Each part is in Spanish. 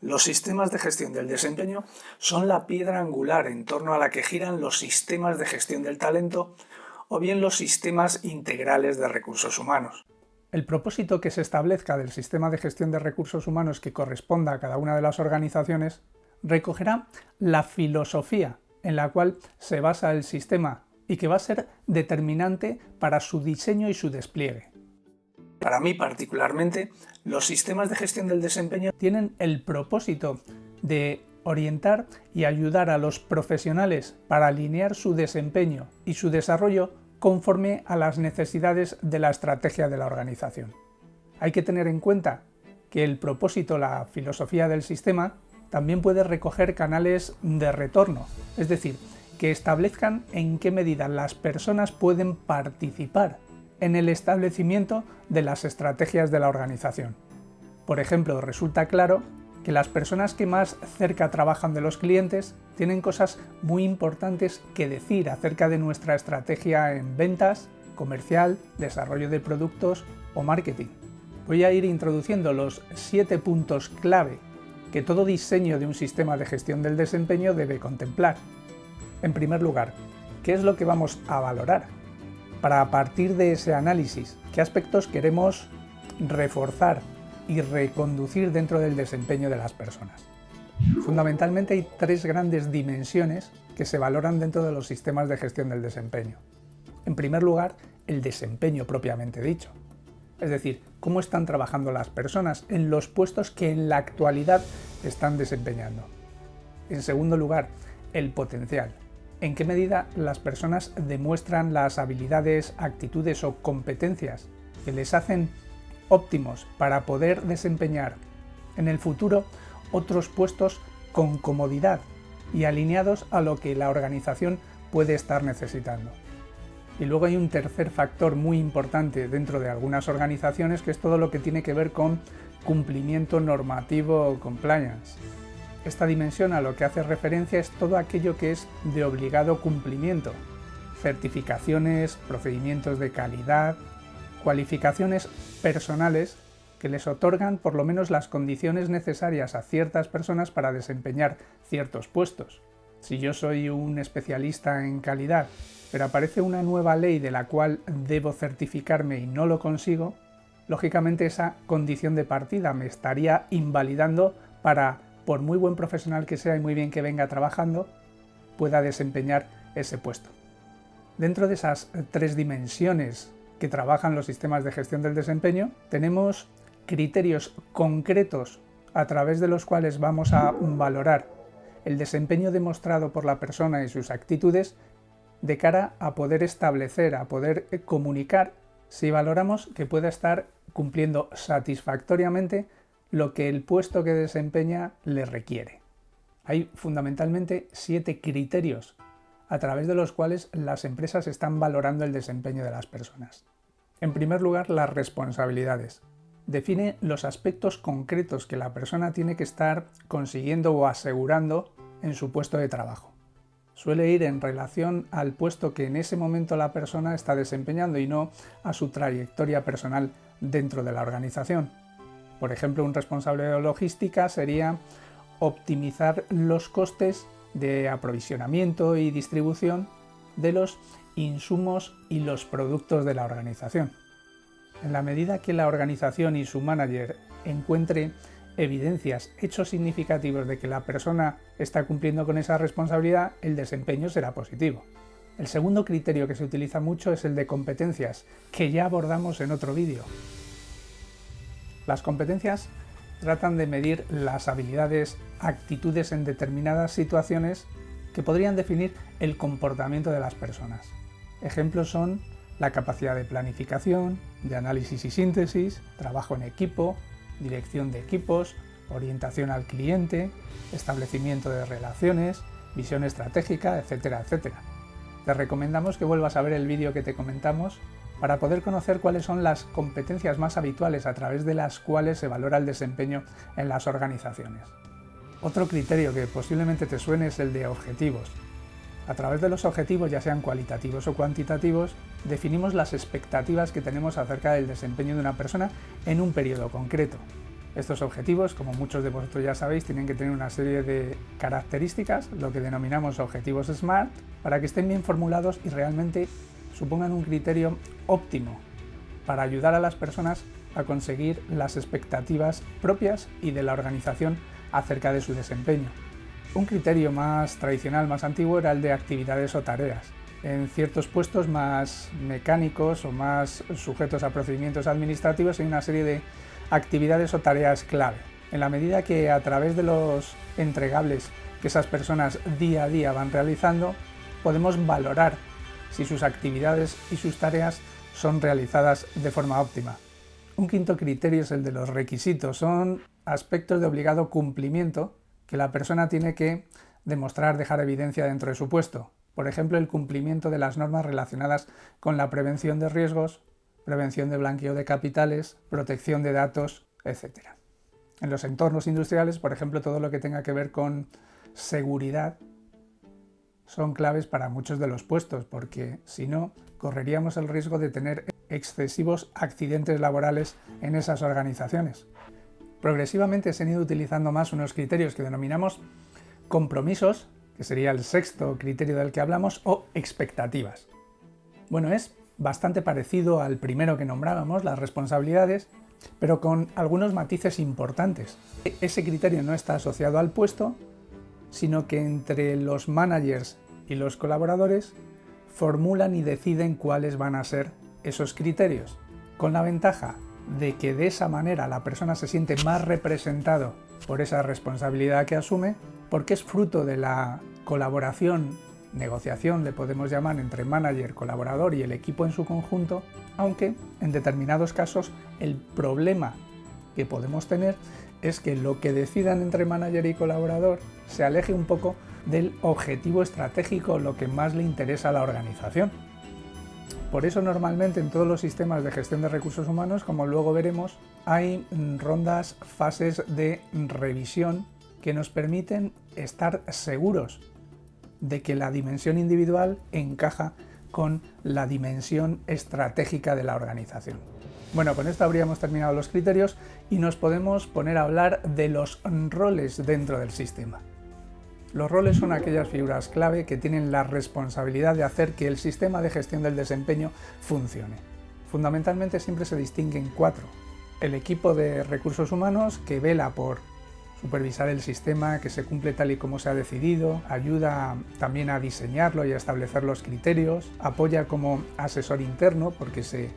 Los sistemas de gestión del desempeño son la piedra angular en torno a la que giran los sistemas de gestión del talento o bien los sistemas integrales de recursos humanos. El propósito que se establezca del sistema de gestión de recursos humanos que corresponda a cada una de las organizaciones recogerá la filosofía en la cual se basa el sistema y que va a ser determinante para su diseño y su despliegue. Para mí particularmente, los sistemas de gestión del desempeño tienen el propósito de orientar y ayudar a los profesionales para alinear su desempeño y su desarrollo conforme a las necesidades de la estrategia de la organización. Hay que tener en cuenta que el propósito, la filosofía del sistema, también puede recoger canales de retorno, es decir, que establezcan en qué medida las personas pueden participar en el establecimiento de las estrategias de la organización. Por ejemplo, resulta claro que las personas que más cerca trabajan de los clientes tienen cosas muy importantes que decir acerca de nuestra estrategia en ventas, comercial, desarrollo de productos o marketing. Voy a ir introduciendo los siete puntos clave que todo diseño de un sistema de gestión del desempeño debe contemplar. En primer lugar, ¿qué es lo que vamos a valorar? Para a partir de ese análisis, ¿qué aspectos queremos reforzar y reconducir dentro del desempeño de las personas? Fundamentalmente hay tres grandes dimensiones que se valoran dentro de los sistemas de gestión del desempeño. En primer lugar, el desempeño propiamente dicho es decir, cómo están trabajando las personas en los puestos que en la actualidad están desempeñando. En segundo lugar, el potencial. En qué medida las personas demuestran las habilidades, actitudes o competencias que les hacen óptimos para poder desempeñar en el futuro otros puestos con comodidad y alineados a lo que la organización puede estar necesitando. Y luego hay un tercer factor muy importante dentro de algunas organizaciones que es todo lo que tiene que ver con cumplimiento normativo o compliance. Esta dimensión a lo que hace referencia es todo aquello que es de obligado cumplimiento. Certificaciones, procedimientos de calidad, cualificaciones personales que les otorgan por lo menos las condiciones necesarias a ciertas personas para desempeñar ciertos puestos. Si yo soy un especialista en calidad pero aparece una nueva ley de la cual debo certificarme y no lo consigo, lógicamente esa condición de partida me estaría invalidando para, por muy buen profesional que sea y muy bien que venga trabajando, pueda desempeñar ese puesto. Dentro de esas tres dimensiones que trabajan los sistemas de gestión del desempeño, tenemos criterios concretos a través de los cuales vamos a valorar el desempeño demostrado por la persona y sus actitudes de cara a poder establecer, a poder eh, comunicar si valoramos que pueda estar cumpliendo satisfactoriamente lo que el puesto que desempeña le requiere. Hay fundamentalmente siete criterios a través de los cuales las empresas están valorando el desempeño de las personas. En primer lugar, las responsabilidades. Define los aspectos concretos que la persona tiene que estar consiguiendo o asegurando en su puesto de trabajo suele ir en relación al puesto que en ese momento la persona está desempeñando y no a su trayectoria personal dentro de la organización. Por ejemplo, un responsable de logística sería optimizar los costes de aprovisionamiento y distribución de los insumos y los productos de la organización. En la medida que la organización y su manager encuentre evidencias, hechos significativos de que la persona está cumpliendo con esa responsabilidad, el desempeño será positivo. El segundo criterio que se utiliza mucho es el de competencias, que ya abordamos en otro vídeo. Las competencias tratan de medir las habilidades, actitudes en determinadas situaciones que podrían definir el comportamiento de las personas. Ejemplos son la capacidad de planificación, de análisis y síntesis, trabajo en equipo, dirección de equipos, orientación al cliente, establecimiento de relaciones, visión estratégica, etcétera, etcétera. Te recomendamos que vuelvas a ver el vídeo que te comentamos para poder conocer cuáles son las competencias más habituales a través de las cuales se valora el desempeño en las organizaciones. Otro criterio que posiblemente te suene es el de objetivos. A través de los objetivos, ya sean cualitativos o cuantitativos, definimos las expectativas que tenemos acerca del desempeño de una persona en un periodo concreto. Estos objetivos, como muchos de vosotros ya sabéis, tienen que tener una serie de características, lo que denominamos objetivos SMART, para que estén bien formulados y realmente supongan un criterio óptimo para ayudar a las personas a conseguir las expectativas propias y de la organización acerca de su desempeño. Un criterio más tradicional, más antiguo, era el de actividades o tareas. En ciertos puestos más mecánicos o más sujetos a procedimientos administrativos hay una serie de actividades o tareas clave. En la medida que a través de los entregables que esas personas día a día van realizando, podemos valorar si sus actividades y sus tareas son realizadas de forma óptima. Un quinto criterio es el de los requisitos. Son aspectos de obligado cumplimiento que la persona tiene que demostrar, dejar evidencia dentro de su puesto. Por ejemplo, el cumplimiento de las normas relacionadas con la prevención de riesgos, prevención de blanqueo de capitales, protección de datos, etc. En los entornos industriales, por ejemplo, todo lo que tenga que ver con seguridad son claves para muchos de los puestos, porque si no, correríamos el riesgo de tener excesivos accidentes laborales en esas organizaciones. Progresivamente se han ido utilizando más unos criterios que denominamos compromisos, que sería el sexto criterio del que hablamos, o expectativas. Bueno, es bastante parecido al primero que nombrábamos, las responsabilidades, pero con algunos matices importantes. Ese criterio no está asociado al puesto, sino que entre los managers y los colaboradores formulan y deciden cuáles van a ser esos criterios, con la ventaja de que de esa manera la persona se siente más representado por esa responsabilidad que asume, porque es fruto de la colaboración, negociación le podemos llamar entre manager, colaborador y el equipo en su conjunto, aunque en determinados casos el problema que podemos tener es que lo que decidan entre manager y colaborador se aleje un poco del objetivo estratégico, lo que más le interesa a la organización. Por eso normalmente en todos los sistemas de gestión de recursos humanos, como luego veremos, hay rondas, fases de revisión que nos permiten estar seguros de que la dimensión individual encaja con la dimensión estratégica de la organización. Bueno, con esto habríamos terminado los criterios y nos podemos poner a hablar de los roles dentro del sistema. Los roles son aquellas figuras clave que tienen la responsabilidad de hacer que el sistema de gestión del desempeño funcione. Fundamentalmente siempre se distinguen cuatro. El equipo de recursos humanos que vela por supervisar el sistema, que se cumple tal y como se ha decidido, ayuda también a diseñarlo y a establecer los criterios, apoya como asesor interno porque se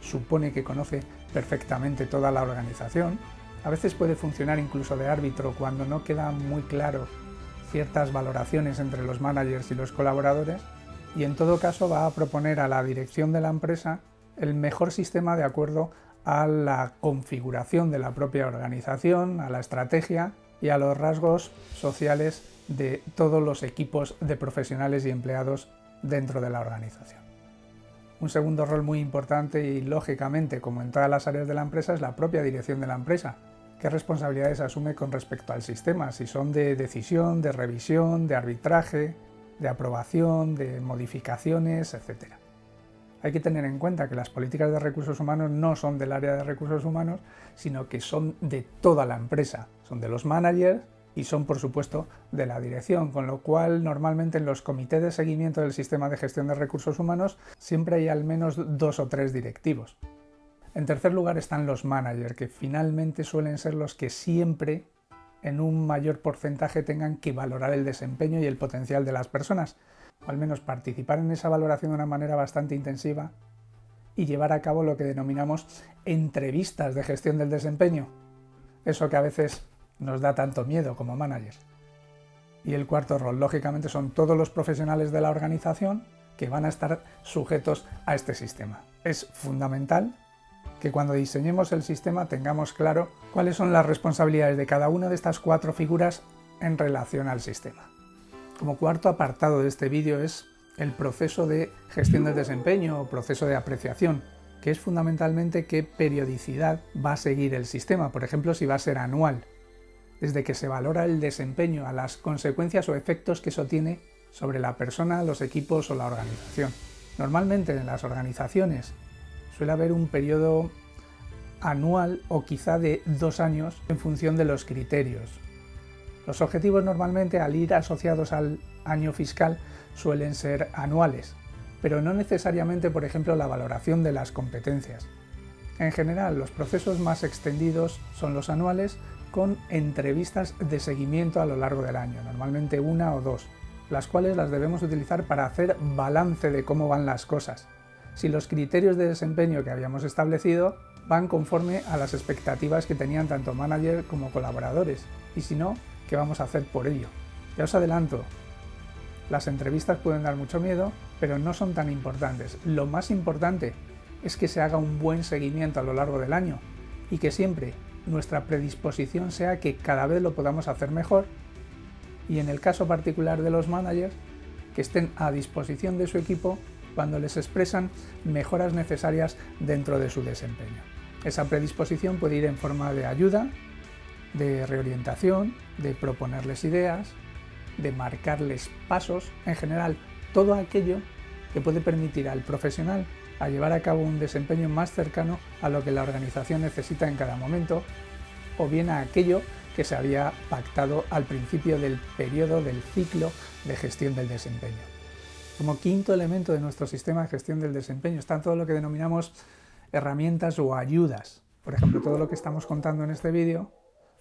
supone que conoce perfectamente toda la organización, a veces puede funcionar incluso de árbitro cuando no queda muy claro ciertas valoraciones entre los managers y los colaboradores y en todo caso va a proponer a la dirección de la empresa el mejor sistema de acuerdo a la configuración de la propia organización, a la estrategia y a los rasgos sociales de todos los equipos de profesionales y empleados dentro de la organización. Un segundo rol muy importante y lógicamente como en todas las áreas de la empresa es la propia dirección de la empresa, qué responsabilidades asume con respecto al sistema, si son de decisión, de revisión, de arbitraje, de aprobación, de modificaciones, etc. Hay que tener en cuenta que las políticas de recursos humanos no son del área de recursos humanos, sino que son de toda la empresa, son de los managers y son por supuesto de la dirección, con lo cual normalmente en los comités de seguimiento del sistema de gestión de recursos humanos siempre hay al menos dos o tres directivos. En tercer lugar están los managers, que finalmente suelen ser los que siempre en un mayor porcentaje tengan que valorar el desempeño y el potencial de las personas, o al menos participar en esa valoración de una manera bastante intensiva y llevar a cabo lo que denominamos entrevistas de gestión del desempeño, eso que a veces nos da tanto miedo como managers. Y el cuarto rol, lógicamente, son todos los profesionales de la organización que van a estar sujetos a este sistema. Es fundamental que cuando diseñemos el sistema tengamos claro cuáles son las responsabilidades de cada una de estas cuatro figuras en relación al sistema. Como cuarto apartado de este vídeo es el proceso de gestión del desempeño o proceso de apreciación, que es fundamentalmente qué periodicidad va a seguir el sistema, por ejemplo si va a ser anual, desde que se valora el desempeño a las consecuencias o efectos que eso tiene sobre la persona, los equipos o la organización. Normalmente en las organizaciones suele haber un periodo anual o quizá de dos años en función de los criterios. Los objetivos normalmente al ir asociados al año fiscal suelen ser anuales, pero no necesariamente, por ejemplo, la valoración de las competencias. En general, los procesos más extendidos son los anuales con entrevistas de seguimiento a lo largo del año, normalmente una o dos, las cuales las debemos utilizar para hacer balance de cómo van las cosas, si los criterios de desempeño que habíamos establecido van conforme a las expectativas que tenían tanto manager como colaboradores, y si no, ¿qué vamos a hacer por ello? Ya os adelanto, las entrevistas pueden dar mucho miedo, pero no son tan importantes. Lo más importante es que se haga un buen seguimiento a lo largo del año y que siempre nuestra predisposición sea que cada vez lo podamos hacer mejor y en el caso particular de los managers, que estén a disposición de su equipo cuando les expresan mejoras necesarias dentro de su desempeño. Esa predisposición puede ir en forma de ayuda, de reorientación, de proponerles ideas, de marcarles pasos, en general todo aquello que puede permitir al profesional a llevar a cabo un desempeño más cercano a lo que la organización necesita en cada momento, o bien a aquello que se había pactado al principio del periodo del ciclo de gestión del desempeño. Como quinto elemento de nuestro sistema de gestión del desempeño está todo lo que denominamos herramientas o ayudas. Por ejemplo, todo lo que estamos contando en este vídeo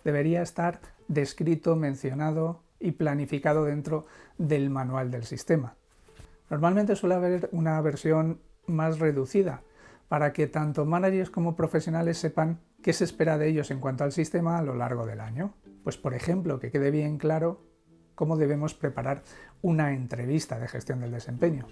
debería estar descrito, mencionado y planificado dentro del manual del sistema. Normalmente suele haber una versión más reducida para que tanto managers como profesionales sepan qué se espera de ellos en cuanto al sistema a lo largo del año. Pues por ejemplo, que quede bien claro cómo debemos preparar una entrevista de gestión del desempeño.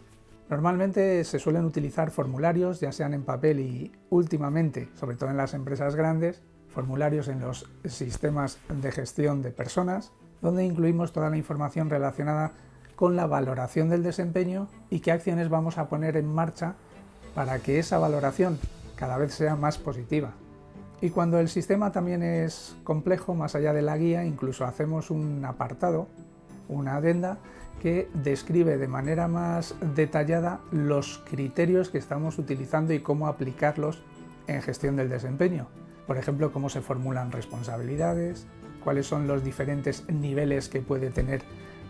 Normalmente se suelen utilizar formularios, ya sean en papel y últimamente, sobre todo en las empresas grandes, formularios en los sistemas de gestión de personas, donde incluimos toda la información relacionada con la valoración del desempeño y qué acciones vamos a poner en marcha para que esa valoración cada vez sea más positiva. Y cuando el sistema también es complejo, más allá de la guía, incluso hacemos un apartado, una adenda, que describe de manera más detallada los criterios que estamos utilizando y cómo aplicarlos en gestión del desempeño. Por ejemplo, cómo se formulan responsabilidades, cuáles son los diferentes niveles que puede tener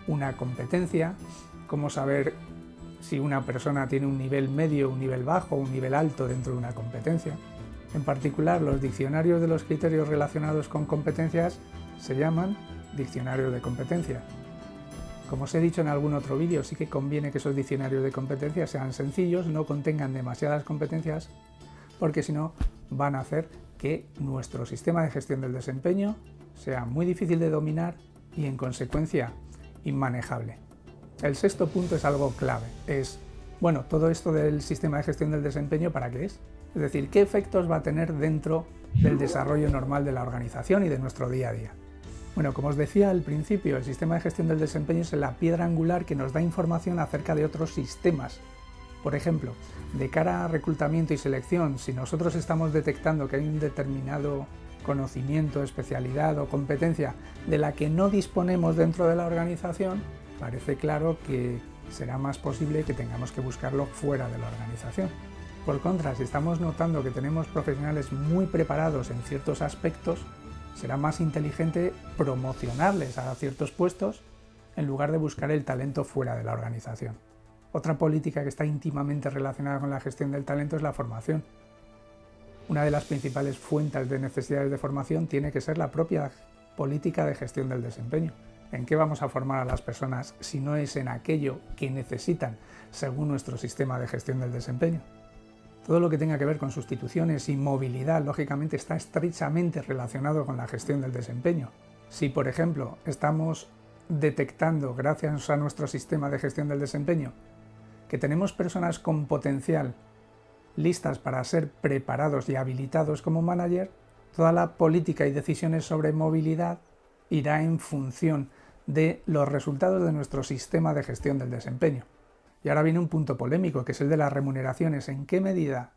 una competencia, cómo saber si una persona tiene un nivel medio, un nivel bajo, un nivel alto dentro de una competencia. En particular, los diccionarios de los criterios relacionados con competencias se llaman diccionarios de competencia. Como os he dicho en algún otro vídeo, sí que conviene que esos diccionarios de competencias sean sencillos, no contengan demasiadas competencias, porque si no van a hacer que nuestro sistema de gestión del desempeño sea muy difícil de dominar y en consecuencia inmanejable. El sexto punto es algo clave, es, bueno, todo esto del sistema de gestión del desempeño, ¿para qué es? Es decir, ¿qué efectos va a tener dentro del desarrollo normal de la organización y de nuestro día a día? Bueno, como os decía al principio, el sistema de gestión del desempeño es la piedra angular que nos da información acerca de otros sistemas. Por ejemplo, de cara a reclutamiento y selección, si nosotros estamos detectando que hay un determinado conocimiento, especialidad o competencia de la que no disponemos dentro de la organización, parece claro que será más posible que tengamos que buscarlo fuera de la organización. Por contra, si estamos notando que tenemos profesionales muy preparados en ciertos aspectos, será más inteligente promocionarles a ciertos puestos en lugar de buscar el talento fuera de la organización. Otra política que está íntimamente relacionada con la gestión del talento es la formación. Una de las principales fuentes de necesidades de formación tiene que ser la propia política de gestión del desempeño. ¿En qué vamos a formar a las personas si no es en aquello que necesitan según nuestro sistema de gestión del desempeño? Todo lo que tenga que ver con sustituciones y movilidad, lógicamente, está estrechamente relacionado con la gestión del desempeño. Si, por ejemplo, estamos detectando, gracias a nuestro sistema de gestión del desempeño, que tenemos personas con potencial listas para ser preparados y habilitados como manager, toda la política y decisiones sobre movilidad irá en función de los resultados de nuestro sistema de gestión del desempeño. Y ahora viene un punto polémico, que es el de las remuneraciones. ¿En qué medida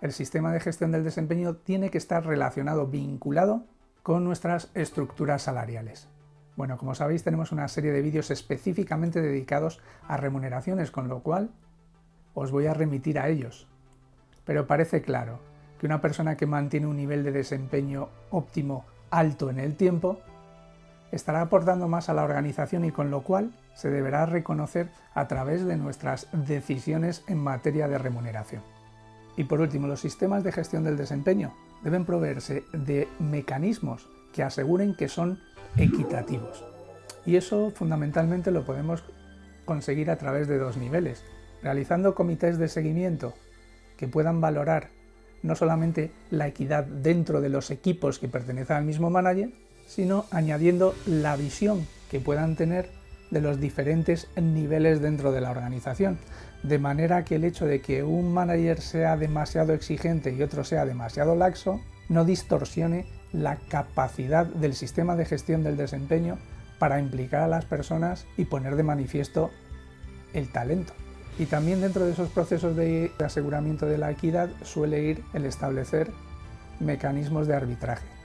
el sistema de gestión del desempeño tiene que estar relacionado, vinculado con nuestras estructuras salariales? Bueno, como sabéis tenemos una serie de vídeos específicamente dedicados a remuneraciones, con lo cual os voy a remitir a ellos. Pero parece claro que una persona que mantiene un nivel de desempeño óptimo alto en el tiempo estará aportando más a la organización y con lo cual se deberá reconocer a través de nuestras decisiones en materia de remuneración. Y por último, los sistemas de gestión del desempeño deben proveerse de mecanismos que aseguren que son equitativos. Y eso fundamentalmente lo podemos conseguir a través de dos niveles, realizando comités de seguimiento que puedan valorar no solamente la equidad dentro de los equipos que pertenecen al mismo manager, sino añadiendo la visión que puedan tener de los diferentes niveles dentro de la organización, de manera que el hecho de que un manager sea demasiado exigente y otro sea demasiado laxo no distorsione la capacidad del sistema de gestión del desempeño para implicar a las personas y poner de manifiesto el talento. Y también dentro de esos procesos de aseguramiento de la equidad suele ir el establecer mecanismos de arbitraje.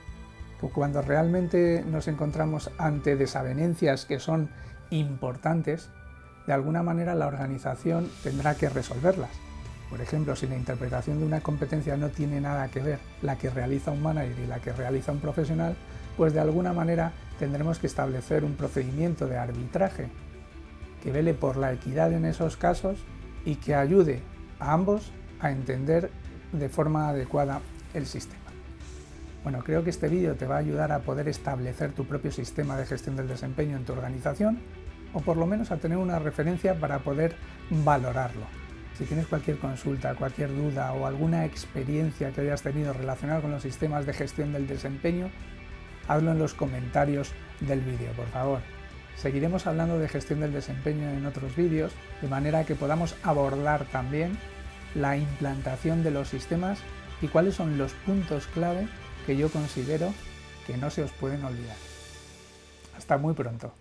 Cuando realmente nos encontramos ante desavenencias que son importantes, de alguna manera la organización tendrá que resolverlas. Por ejemplo, si la interpretación de una competencia no tiene nada que ver la que realiza un manager y la que realiza un profesional, pues de alguna manera tendremos que establecer un procedimiento de arbitraje que vele por la equidad en esos casos y que ayude a ambos a entender de forma adecuada el sistema. Bueno, creo que este vídeo te va a ayudar a poder establecer tu propio sistema de gestión del desempeño en tu organización o por lo menos a tener una referencia para poder valorarlo. Si tienes cualquier consulta, cualquier duda o alguna experiencia que hayas tenido relacionada con los sistemas de gestión del desempeño, hazlo en los comentarios del vídeo, por favor. Seguiremos hablando de gestión del desempeño en otros vídeos, de manera que podamos abordar también la implantación de los sistemas y cuáles son los puntos clave que yo considero que no se os pueden olvidar. Hasta muy pronto.